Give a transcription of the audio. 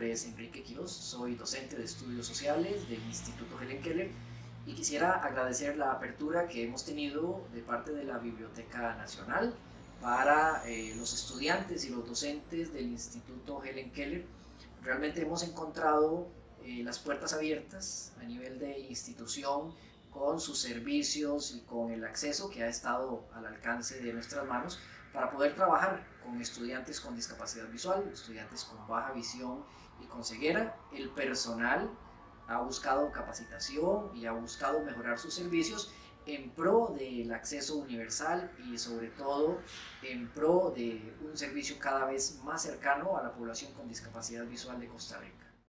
nombre es Enrique Quiroz, soy docente de estudios sociales del Instituto Helen Keller y quisiera agradecer la apertura que hemos tenido de parte de la Biblioteca Nacional para eh, los estudiantes y los docentes del Instituto Helen Keller. Realmente hemos encontrado eh, las puertas abiertas a nivel de institución con sus servicios y con el acceso que ha estado al alcance de nuestras manos para poder trabajar con estudiantes con discapacidad visual, estudiantes con baja visión y con ceguera. El personal ha buscado capacitación y ha buscado mejorar sus servicios en pro del acceso universal y sobre todo en pro de un servicio cada vez más cercano a la población con discapacidad visual de Costa Rica.